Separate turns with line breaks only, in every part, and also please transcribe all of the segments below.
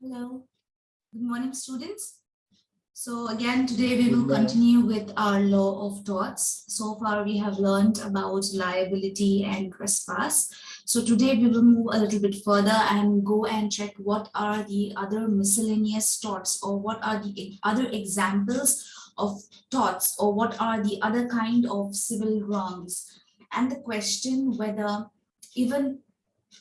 Hello. Good morning, students. So again, today we will continue with our law of torts. So far, we have learned about liability and trespass. So today we will move a little bit further and go and check what are the other miscellaneous torts or what are the other examples of torts or what are the other kind of civil wrongs. And the question whether even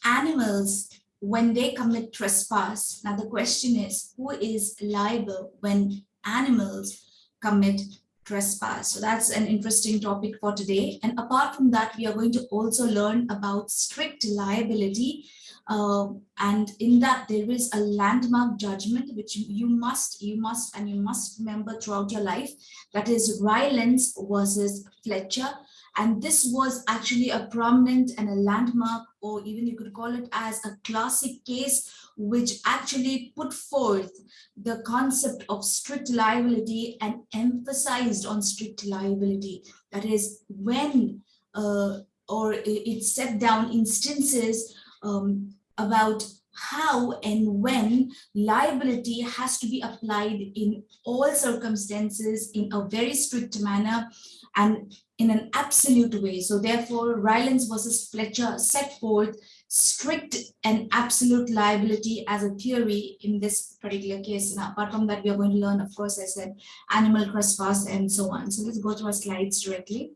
animals when they commit trespass. Now the question is, who is liable when animals commit trespass? So that's an interesting topic for today. And apart from that, we are going to also learn about strict liability. Uh, and in that there is a landmark judgment which you must, you must, and you must remember throughout your life. That is Rylands versus Fletcher. And this was actually a prominent and a landmark, or even you could call it as a classic case, which actually put forth the concept of strict liability and emphasized on strict liability. That is when, uh, or it set down instances um, about how and when liability has to be applied in all circumstances in a very strict manner and in an absolute way. So therefore, Rylands versus Fletcher set forth strict and absolute liability as a theory in this particular case. And apart from that, we are going to learn, of course, I said, animal trespass and so on. So let's go to our slides directly.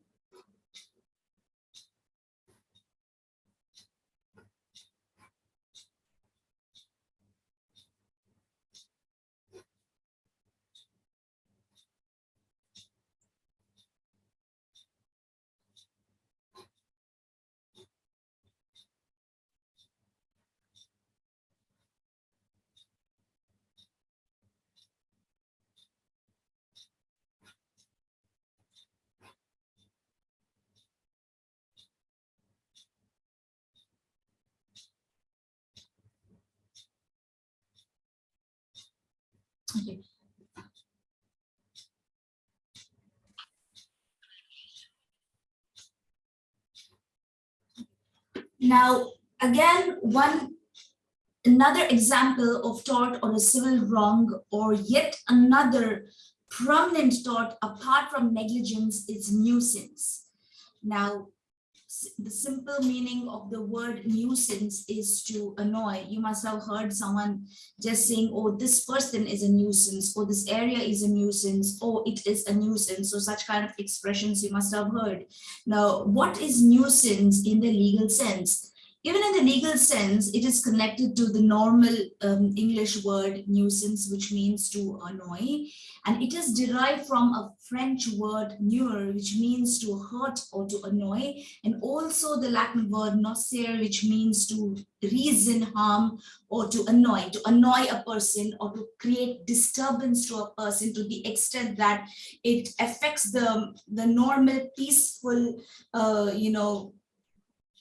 Okay. Now, again, one another example of tort or a civil wrong or yet another prominent tort apart from negligence is nuisance. Now, the simple meaning of the word nuisance is to annoy. You must have heard someone just saying, oh, this person is a nuisance, or this area is a nuisance, or it is a nuisance. So such kind of expressions you must have heard. Now, what is nuisance in the legal sense? Even in the legal sense, it is connected to the normal um, English word nuisance, which means to annoy. And it is derived from a French word nuire, which means to hurt or to annoy. And also the Latin word nocere, which means to reason harm or to annoy, to annoy a person or to create disturbance to a person to the extent that it affects the, the normal peaceful, uh, you know,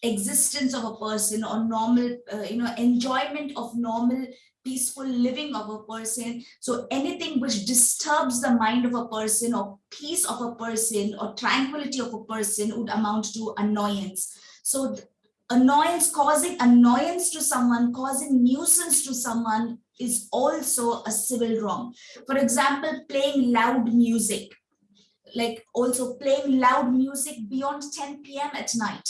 existence of a person or normal, uh, you know, enjoyment of normal peaceful living of a person. So anything which disturbs the mind of a person or peace of a person or tranquility of a person would amount to annoyance. So annoyance, causing annoyance to someone, causing nuisance to someone is also a civil wrong. For example, playing loud music, like also playing loud music beyond 10 p.m. at night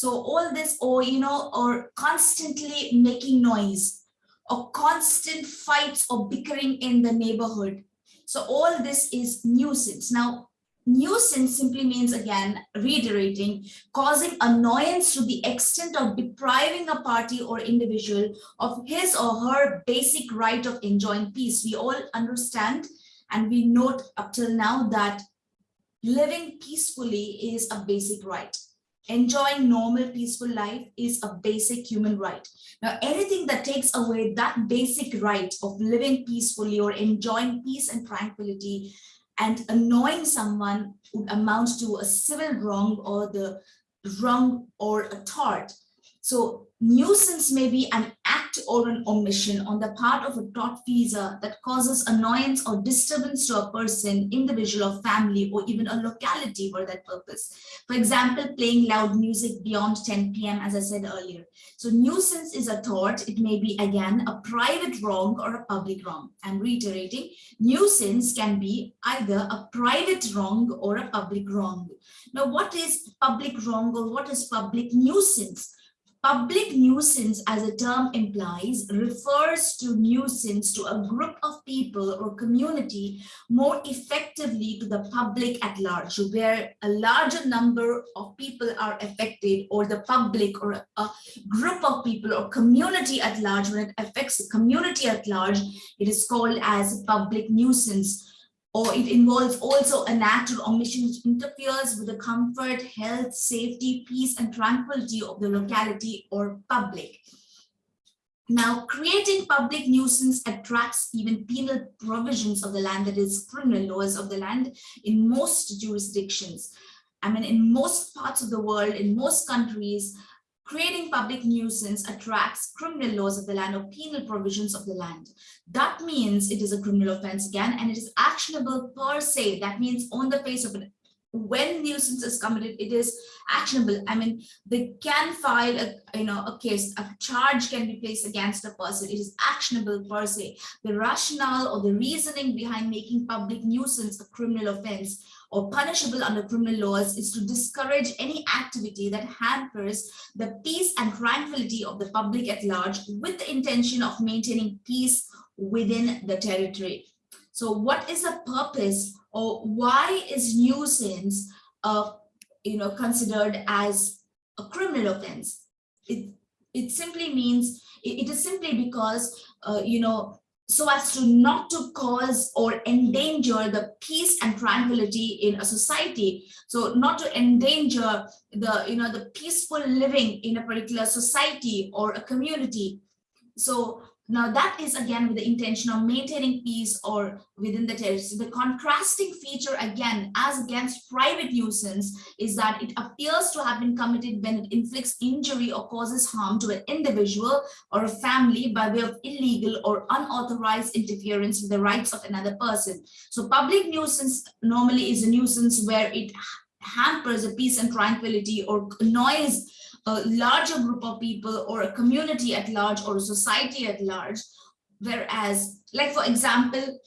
so all this, or, you know, or constantly making noise or constant fights or bickering in the neighborhood. So all this is nuisance. Now, nuisance simply means, again, reiterating, causing annoyance to the extent of depriving a party or individual of his or her basic right of enjoying peace. We all understand and we note up till now that living peacefully is a basic right enjoying normal peaceful life is a basic human right. Now, anything that takes away that basic right of living peacefully or enjoying peace and tranquility and annoying someone would amount to a civil wrong or the wrong or a tort. So nuisance may be an act or an omission on the part of a tortfeasor that causes annoyance or disturbance to a person, individual or family, or even a locality for that purpose. For example, playing loud music beyond 10 p.m., as I said earlier. So nuisance is a tort. It may be, again, a private wrong or a public wrong. I'm reiterating, nuisance can be either a private wrong or a public wrong. Now, what is public wrong or what is public nuisance? Public nuisance, as the term implies, refers to nuisance to a group of people or community more effectively to the public at large, where a larger number of people are affected or the public or a group of people or community at large, when it affects the community at large, it is called as public nuisance or it involves also an act or omission which interferes with the comfort, health, safety, peace, and tranquility of the locality or public. Now, creating public nuisance attracts even penal provisions of the land, that is criminal laws of the land in most jurisdictions. I mean, in most parts of the world, in most countries, creating public nuisance attracts criminal laws of the land or penal provisions of the land. That means it is a criminal offense again, and it is actionable per se. That means on the face of it, when nuisance is committed, it is actionable. I mean, they can file a, you know, a case, a charge can be placed against a person. It is actionable per se. The rationale or the reasoning behind making public nuisance a criminal offense or punishable under criminal laws is to discourage any activity that hampers the peace and tranquility of the public at large with the intention of maintaining peace within the territory. So what is the purpose or why is nuisance uh, you know, considered as a criminal offense? It, it simply means, it, it is simply because, uh, you know, so as to not to cause or endanger the peace and tranquility in a society. So not to endanger the you know the peaceful living in a particular society or a community. So now that is again with the intention of maintaining peace or within the territory. The contrasting feature again as against private nuisance is that it appears to have been committed when it inflicts injury or causes harm to an individual or a family by way of illegal or unauthorized interference with the rights of another person. So public nuisance normally is a nuisance where it hampers the peace and tranquility or annoys a larger group of people or a community at large or a society at large. Whereas, like for example,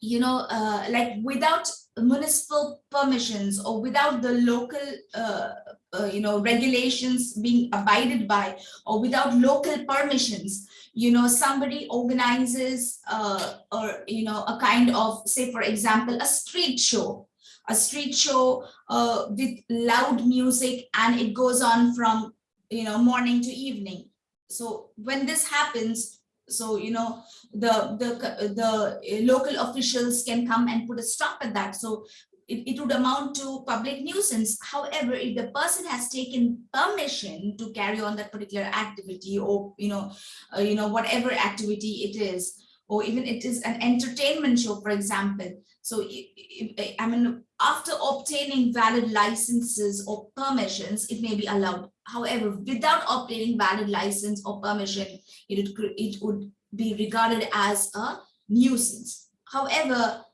you know, uh, like without municipal permissions or without the local, uh, uh, you know, regulations being abided by or without local permissions, you know, somebody organizes uh, or, you know, a kind of, say, for example, a street show a street show uh, with loud music and it goes on from you know morning to evening. So when this happens so you know the the the local officials can come and put a stop at that. So it, it would amount to public nuisance. However if the person has taken permission to carry on that particular activity or you know uh, you know whatever activity it is or even it is an entertainment show for example so I mean, after obtaining valid licenses or permissions, it may be allowed. However, without obtaining valid license or permission, it would, it would be regarded as a nuisance. However,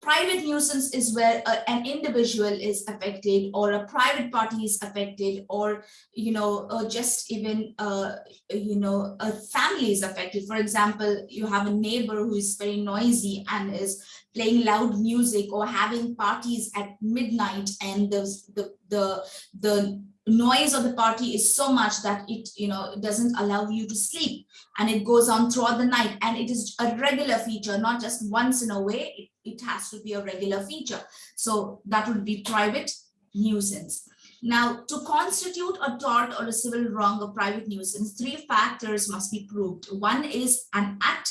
private nuisance is where uh, an individual is affected or a private party is affected or you know uh, just even uh, you know a family is affected. For example you have a neighbor who is very noisy and is playing loud music or having parties at midnight and the the the, the noise of the party is so much that it you know doesn't allow you to sleep. And it goes on throughout the night. And it is a regular feature not just once in a way. It, it has to be a regular feature. So that would be private nuisance. Now to constitute a tort or a civil wrong or private nuisance three factors must be proved. One is an act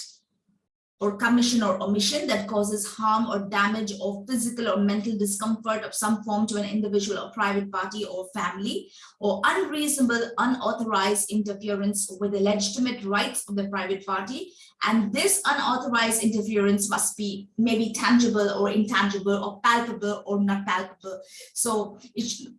or commission or omission that causes harm or damage or physical or mental discomfort of some form to an individual or private party or family or unreasonable unauthorized interference with the legitimate rights of the private party. And this unauthorized interference must be maybe tangible or intangible or palpable or not palpable. So it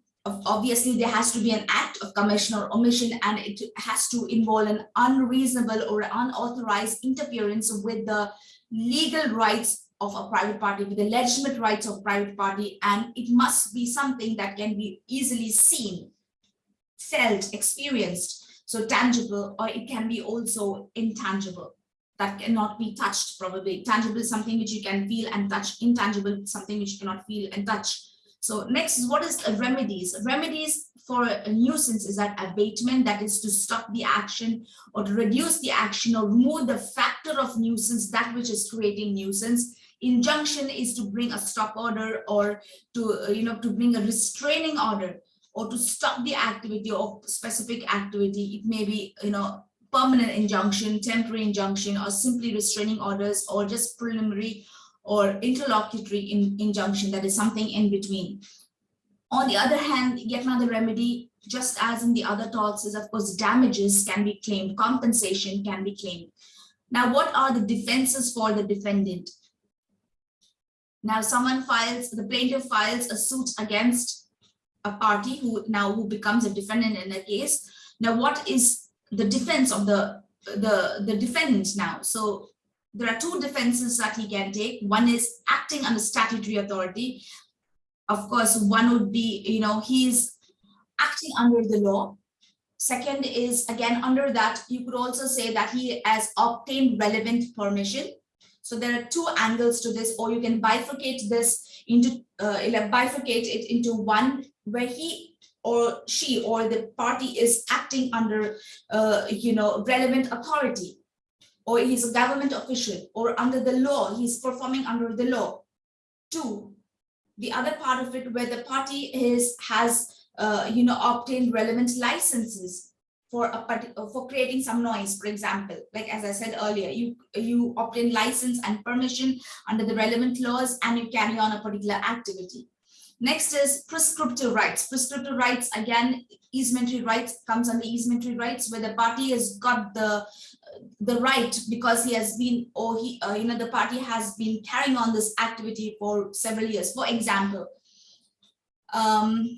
obviously there has to be an act of commission or omission and it has to involve an unreasonable or unauthorized interference with the legal rights of a private party with the legitimate rights of private party and it must be something that can be easily seen felt experienced so tangible or it can be also intangible. That cannot be touched probably. Tangible is something which you can feel and touch. Intangible something which you cannot feel and touch so next is what is remedies? Remedies for a nuisance is that abatement that is to stop the action or to reduce the action or remove the factor of nuisance that which is creating nuisance. Injunction is to bring a stop order or to uh, you know to bring a restraining order or to stop the activity or specific activity. It may be you know permanent injunction temporary injunction or simply restraining orders or just preliminary or interlocutory in, injunction that is something in between on the other hand yet another remedy just as in the other talks is of course damages can be claimed compensation can be claimed now what are the defenses for the defendant now someone files, the plaintiff files a suit against a party who now who becomes a defendant in a case. Now what is the defense of the, the, the defendant now? So there are two defenses that he can take. One is acting under statutory authority. Of course, one would be, you know, he's acting under the law. Second is, again, under that, you could also say that he has obtained relevant permission. So there are two angles to this, or you can bifurcate this into, uh, bifurcate it into one where he or she or the party is acting under, uh, you know, relevant authority, or he's a government official, or under the law, he's performing under the law. Two, the other part of it where the party is has, uh, you know, obtained relevant licenses for a uh, for creating some noise, for example, like as I said earlier, you you obtain license and permission under the relevant laws and you carry on a particular activity. Next is prescriptive rights. Prescriptive rights, again, easementary rights comes under easementary rights where the party has got the the right because he has been or he uh, you know the party has been carrying on this activity for several years. For example, um,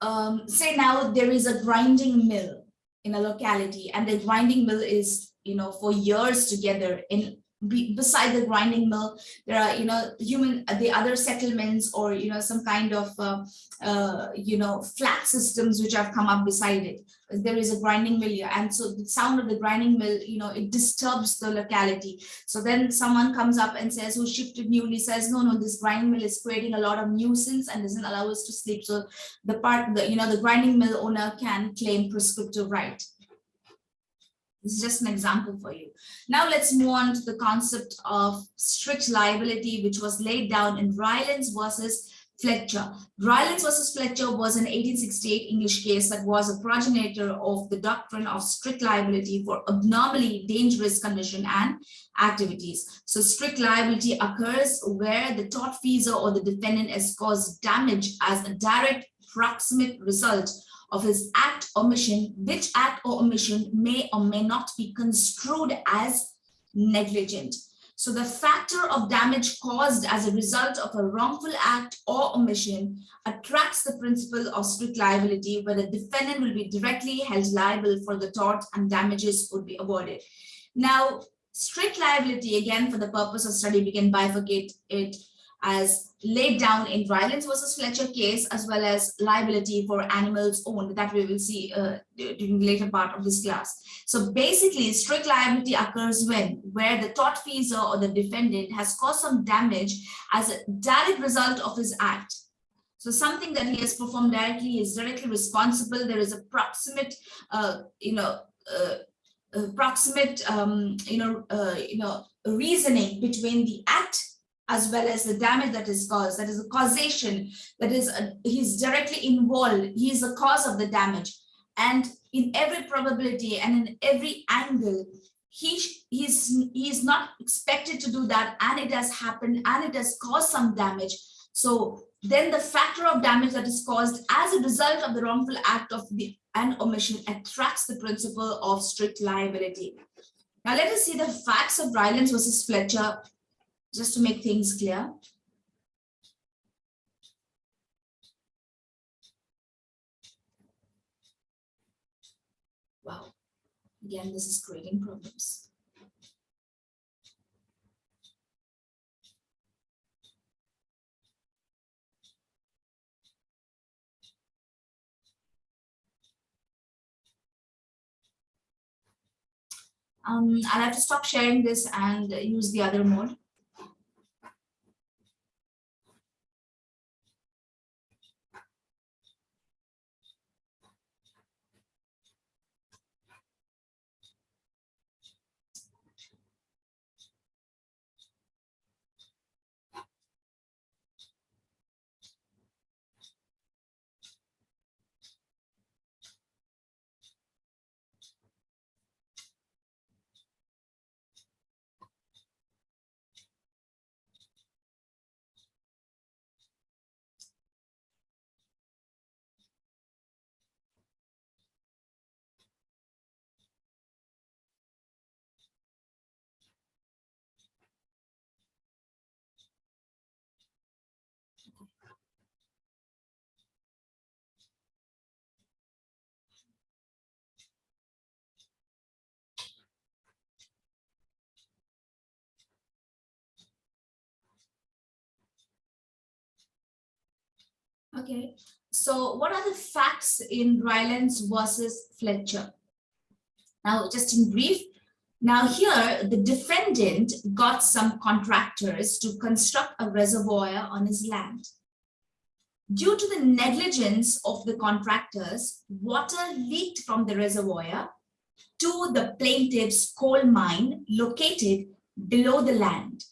um, say now there is a grinding mill in a locality and the grinding mill is you know for years together in beside the grinding mill there are you know human the other settlements or you know some kind of uh, uh, you know flat systems which have come up beside it. There is a grinding mill here. And so the sound of the grinding mill you know it disturbs the locality. So then someone comes up and says who shifted newly? Says no no this grinding mill is creating a lot of nuisance and doesn't allow us to sleep. So the part the you know the grinding mill owner can claim prescriptive right is just an example for you. Now let's move on to the concept of strict liability, which was laid down in Rylands versus Fletcher. Rylands versus Fletcher was an 1868 English case that was a progenitor of the doctrine of strict liability for abnormally dangerous condition and activities. So strict liability occurs where the tortfeasor or the defendant has caused damage as a direct proximate result of his act or omission, which act or omission may or may not be construed as negligent. So the factor of damage caused as a result of a wrongful act or omission attracts the principle of strict liability where the defendant will be directly held liable for the tort and damages would be awarded. Now, strict liability, again, for the purpose of study, we can bifurcate it as laid down in Rylands versus Fletcher case, as well as liability for animals owned that we will see uh, during the later part of this class. So basically, strict liability occurs when where the tortfeasor or the defendant has caused some damage as a direct result of his act. So something that he has performed directly is directly responsible. There is a proximate, uh, you know, uh, proximate, um, you know, uh, you know, reasoning between the act as well as the damage that is caused that is a causation that is a, he's directly involved he is the cause of the damage. And in every probability and in every angle he he's he's not expected to do that and it has happened and it has caused some damage. So then the factor of damage that is caused as a result of the wrongful act of the and omission attracts the principle of strict liability. Now let us see the facts of Rylands versus Fletcher just to make things clear. Wow, again, this is creating problems. Um, I'll have to stop sharing this and use the other mode. Okay, so what are the facts in Rylands versus Fletcher? Now, just in brief, now here the defendant got some contractors to construct a reservoir on his land. Due to the negligence of the contractors, water leaked from the reservoir to the plaintiff's coal mine located below the land,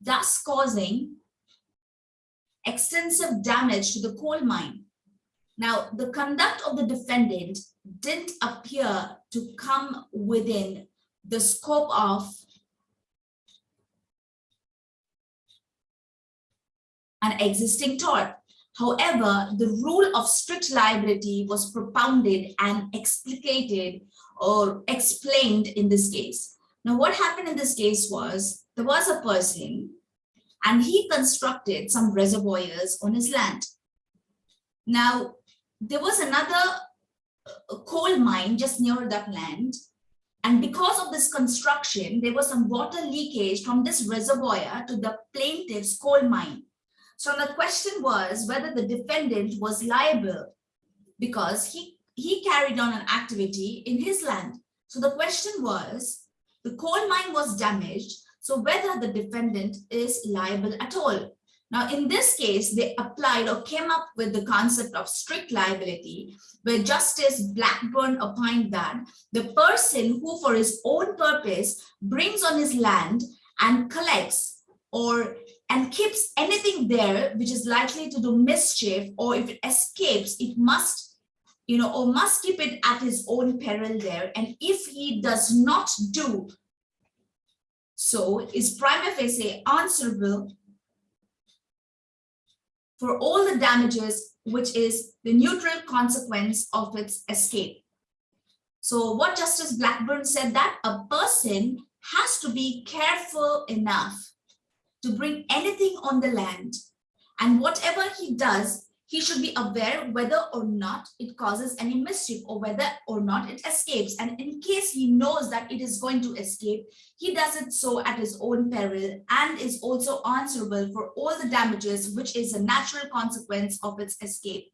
thus causing extensive damage to the coal mine. Now, the conduct of the defendant didn't appear to come within the scope of an existing tort. However, the rule of strict liability was propounded and explicated or explained in this case. Now, what happened in this case was there was a person and he constructed some reservoirs on his land. Now, there was another uh, coal mine just near that land. And because of this construction, there was some water leakage from this reservoir to the plaintiff's coal mine. So the question was whether the defendant was liable because he, he carried on an activity in his land. So the question was, the coal mine was damaged, so whether the defendant is liable at all. Now, in this case, they applied or came up with the concept of strict liability, where Justice Blackburn opined that the person who for his own purpose brings on his land and collects or and keeps anything there which is likely to do mischief or if it escapes, it must you know, or must keep it at his own peril there. And if he does not do so is prima facie answerable for all the damages, which is the neutral consequence of its escape. So what Justice Blackburn said that a person has to be careful enough to bring anything on the land and whatever he does he should be aware whether or not it causes any mischief or whether or not it escapes. And in case he knows that it is going to escape, he does it so at his own peril and is also answerable for all the damages, which is a natural consequence of its escape.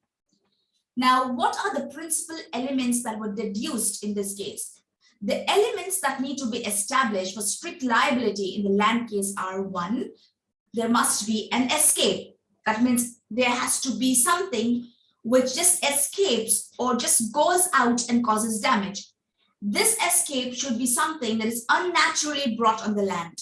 Now, what are the principal elements that were deduced in this case? The elements that need to be established for strict liability in the land case are one, there must be an escape. That means there has to be something which just escapes or just goes out and causes damage. This escape should be something that is unnaturally brought on the land.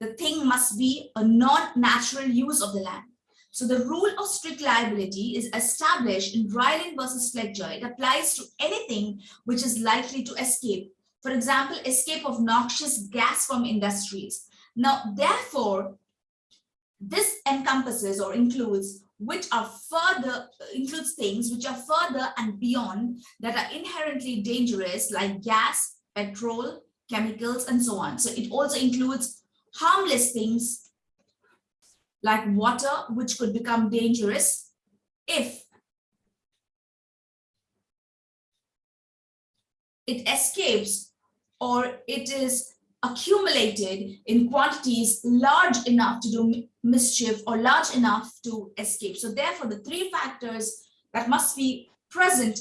The thing must be a non-natural use of the land. So the rule of strict liability is established in Ryland versus Fletcher. It applies to anything which is likely to escape. For example, escape of noxious gas from industries. Now, therefore, this encompasses or includes which are further includes things which are further and beyond that are inherently dangerous like gas petrol chemicals and so on. So it also includes harmless things like water which could become dangerous if it escapes or it is accumulated in quantities large enough to do mischief or large enough to escape. So therefore, the three factors that must be present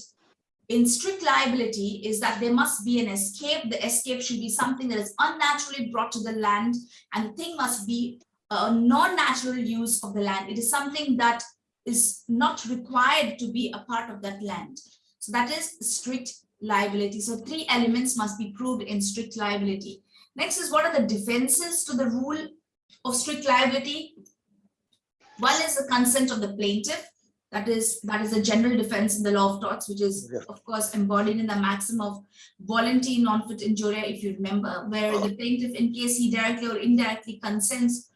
in strict liability is that there must be an escape. The escape should be something that is unnaturally brought to the land and the thing must be a non-natural use of the land. It is something that is not required to be a part of that land. So that is strict liability. So three elements must be proved in strict liability. Next is what are the defenses to the rule of strict liability? One is the consent of the plaintiff. That is that is a general defense in the law of torts, which is
Yeah.
of course embodied in the maxim of volenti non fit injuria, if you remember, where the plaintiff, in case he directly or indirectly consents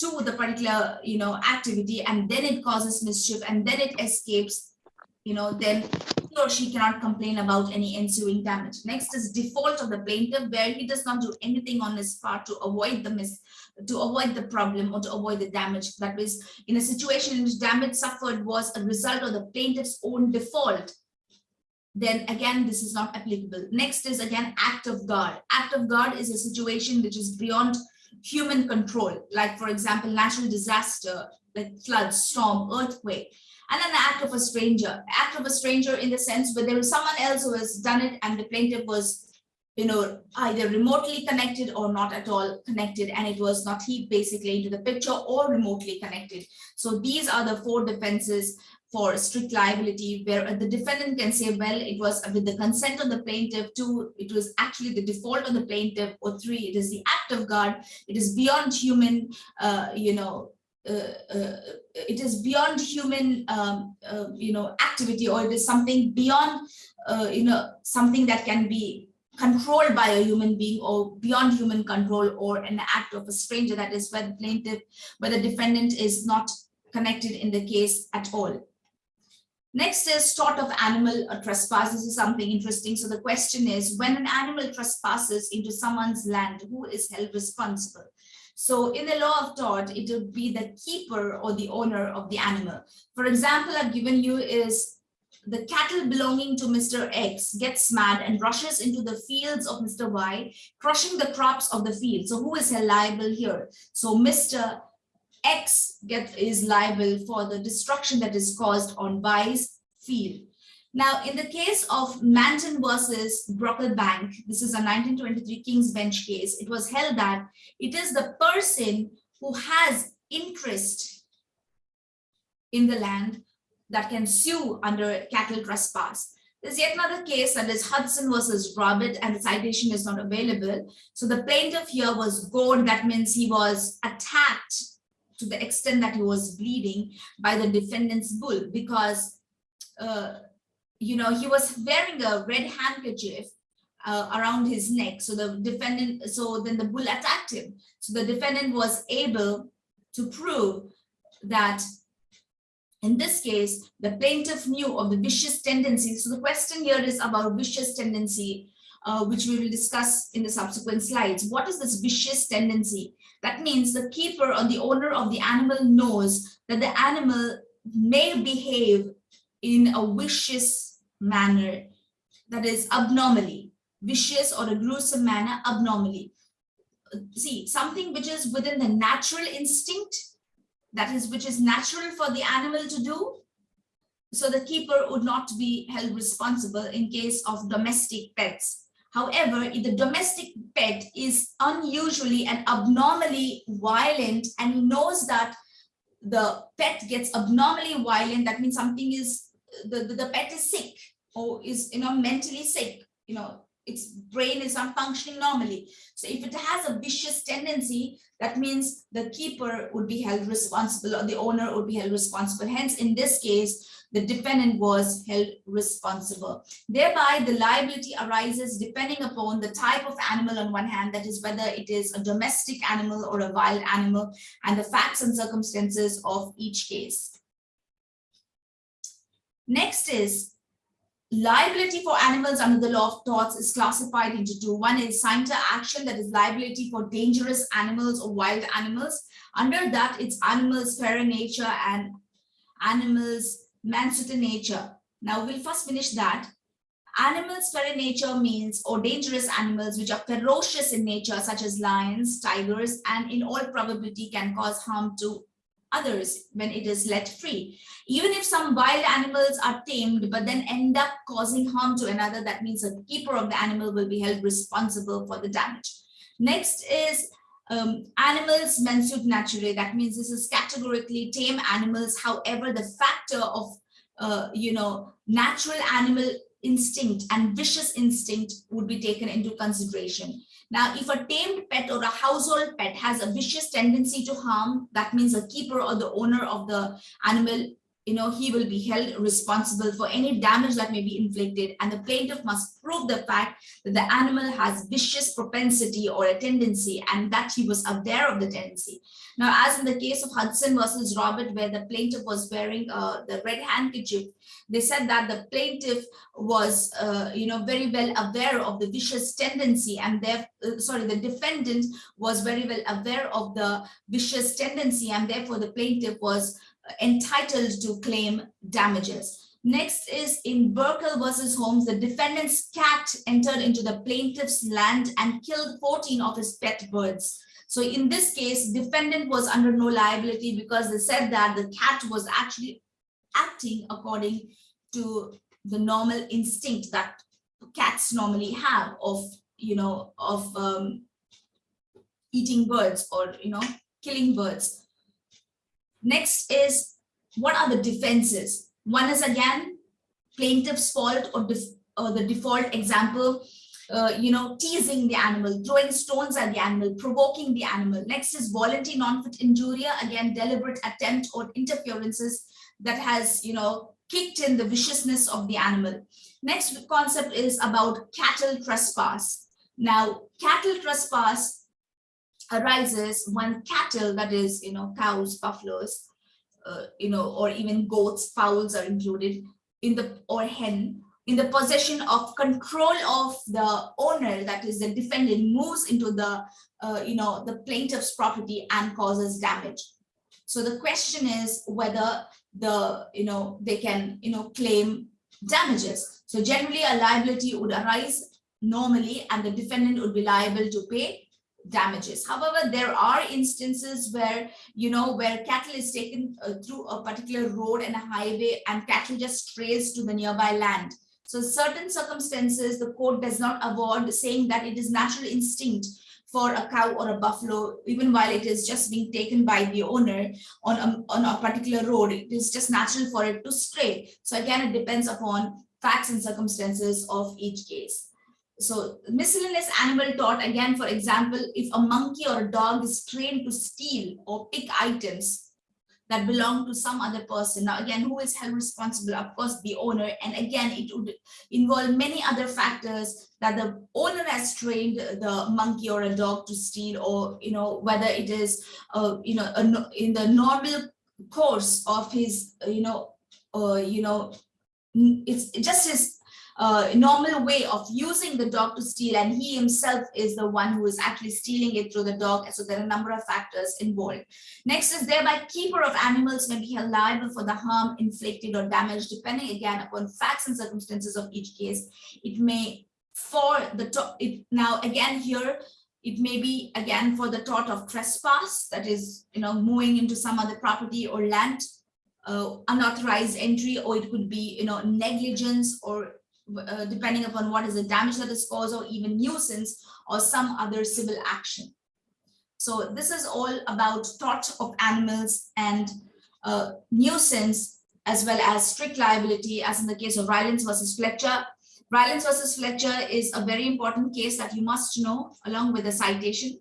to the particular you know activity and then it causes mischief and then it escapes, you know, then he or she cannot complain about any ensuing damage. Next is default of the plaintiff, where he does not do anything on his part to avoid the mis to avoid the problem or to avoid the damage. That is, in a situation in which damage suffered was a result of the plaintiff's own default, then again, this is not applicable. Next is again, act of God. Act of God is a situation which is beyond human control, like for example, natural disaster, like flood, storm, earthquake, and an act of a stranger. Act of a stranger in the sense where there was someone else who has done it and the plaintiff was you know, either remotely connected or not at all connected, and it was not he basically into the picture or remotely connected. So these are the four defenses for strict liability, where the defendant can say, well, it was with the consent of the plaintiff, two, it was actually the default of the plaintiff, or three, it is the act of God, it is beyond human, uh, you know, it is beyond human, um, uh, you know, activity, or it is something beyond, uh, you know, something that can be controlled by a human being or beyond human control or an act of a stranger that is where the plaintiff where the defendant is not connected in the case at all. Next is tort of animal trespass. This is something interesting. So the question is when an animal trespasses into someone's land who is held responsible so in the law of tort it would be the keeper or the owner of the animal for example i've given you is the cattle belonging to Mr. X gets mad and rushes into the fields of Mr. Y, crushing the crops of the field. So who is liable here? So Mr. X get, is liable for the destruction that is caused on Y's field. Now, in the case of Manton versus Brocklebank, this is a 1923 King's Bench case, it was held that it is the person who has interest in the land that can sue under cattle trespass. There's yet another case that is Hudson versus Robert and the citation is not available. So the plaintiff here was gored, that means he was attacked to the extent that he was bleeding by the defendant's bull because, uh, you know, he was wearing a red handkerchief uh, around his neck. So the defendant, so then the bull attacked him. So the defendant was able to prove that in this case, the plaintiff knew of the vicious tendency. So the question here is about vicious tendency, uh, which we will discuss in the subsequent slides. What is this vicious tendency? That means the keeper or the owner of the animal knows that the animal may behave in a vicious manner, that is abnormally, vicious or a gruesome manner abnormally. See, something which is within the natural instinct that is which is natural for the animal to do so the keeper would not be held responsible in case of domestic pets however if the domestic pet is unusually and abnormally violent and knows that the pet gets abnormally violent that means something is the, the, the pet is sick or is you know mentally sick you know its brain is not functioning normally. So if it has a vicious tendency, that means the keeper would be held responsible or the owner would be held responsible. Hence, in this case, the defendant was held responsible. Thereby, the liability arises depending upon the type of animal on one hand, that is whether it is a domestic animal or a wild animal, and the facts and circumstances of each case. Next is liability for animals under the law of torts is classified into two. One is scienter action that is liability for dangerous animals or wild animals. Under that, it's animals ferae nature and animals mansuetae nature. Now we'll first finish that Animals ferae nature means or dangerous animals which are ferocious in nature such as lions, tigers and in all probability can cause harm to others when it is let free. Even if some wild animals are tamed but then end up causing harm to another, that means the keeper of the animal will be held responsible for the damage. Next is um, animals mansuetae naturae. That means this is categorically tame animals. However, the factor of, uh, you know, natural animal instinct and vicious instinct would be taken into consideration. Now, if a tamed pet or a household pet has a vicious tendency to harm, that means the keeper or the owner of the animal, you know, he will be held responsible for any damage that may be inflicted. And the plaintiff must prove the fact that the animal has vicious propensity or a tendency and that he was aware of the tendency. Now, as in the case of Hudson versus Robert, where the plaintiff was wearing uh, the red handkerchief, they said that the plaintiff was, uh, you know, very well aware of the vicious tendency and their, uh, sorry, the defendant was very well aware of the vicious tendency and therefore the plaintiff was entitled to claim damages. Next is in Buckle versus Holmes, the defendant's cat entered into the plaintiff's land and killed 14 of his pet birds. So in this case, defendant was under no liability because they said that the cat was actually acting according to the normal instinct that cats normally have of, you know, of um, eating birds or, you know, killing birds. Next is what are the defenses? One is again plaintiff's fault or, or the default example, uh, you know, teasing the animal, throwing stones at the animal, provoking the animal. Next is volenti non-fit injuria, again, deliberate attempt or interferences that has, you know, kicked in the viciousness of the animal. Next concept is about cattle trespass. Now, cattle trespass arises when cattle, that is, you know, cows, buffaloes, uh, you know, or even goats, fowls are included in the, or hen, in the possession of control of the owner, that is the defendant, moves into the, uh, you know, the plaintiff's property and causes damage. So the question is whether the, you know, they can, you know, claim damages. So generally a liability would arise normally and the defendant would be liable to pay damages. However, there are instances where, you know, where cattle is taken uh, through a particular road and a highway and cattle just strays to the nearby land. So certain circumstances, the court does not award saying that it is natural instinct for a cow or a buffalo, even while it is just being taken by the owner on a, on a particular road, it is just natural for it to stray. So again, it depends upon facts and circumstances of each case. So miscellaneous animal tort, again, for example, if a monkey or a dog is trained to steal or pick items that belong to some other person. Now, again, who is held responsible? Of course, the owner. And again, it would involve many other factors that the owner has trained the monkey or a dog to steal or, you know, whether it is, uh, you know, a, in the normal course of his, you know, uh, you know, it's just his uh, normal way of using the dog to steal and he himself is the one who is actually stealing it through the dog so there are a number of factors involved. Next is thereby keeper of animals may be held liable for the harm inflicted or damage depending again upon facts and circumstances of each case. It may for the top it now again here it may be again for the tort of trespass that is you know moving into some other property or land uh, unauthorized entry or it could be you know negligence or uh, depending upon what is the damage that is caused or even nuisance or some other civil action. So this is all about tort of animals and uh, nuisance as well as strict liability as in the case of Rylands versus Fletcher. Rylands versus Fletcher is a very important case that you must know along with the citation.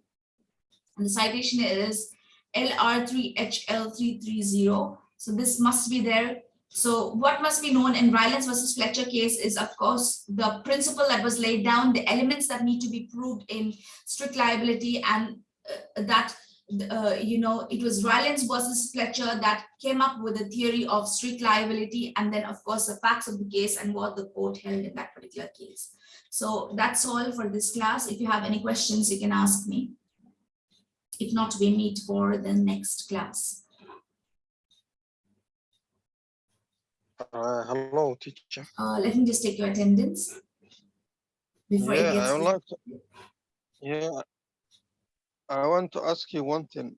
And the citation is LR3HL330. So this must be there so what must be known in Rylands versus Fletcher case is, of course, the principle that was laid down, the elements that need to be proved in strict liability and uh, that, uh, you know, it was Rylands versus Fletcher that came up with the theory of strict liability and then, of course, the facts of the case and what the court held in that particular case. So that's all for this class. If you have any questions, you can ask me. If not, we meet for the next class.
Uh, hello, teacher.
Uh, let me just take your attendance. Before it
Yeah, I
gets,
would like to, yeah. I want to ask you one thing.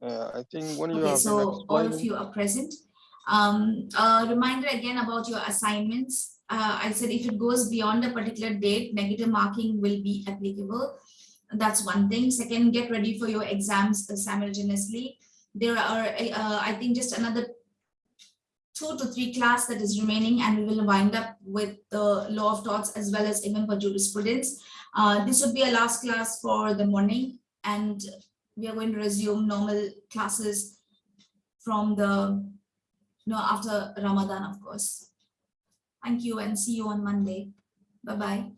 Uh, I think when you
okay,
have
so all of you are present. Um, a reminder again about your assignments. Uh, I said if it goes beyond a particular date, negative marking will be applicable. That's one thing. Second, get ready for your exams simultaneously. There are, uh, I think, just another two to three class that is remaining and we will wind up with the law of torts as well as even for jurisprudence. Uh, this would be a last class for the morning and we are going to resume normal classes from the, you know, after Ramadan, of course. Thank you and see you on Monday. Bye-bye.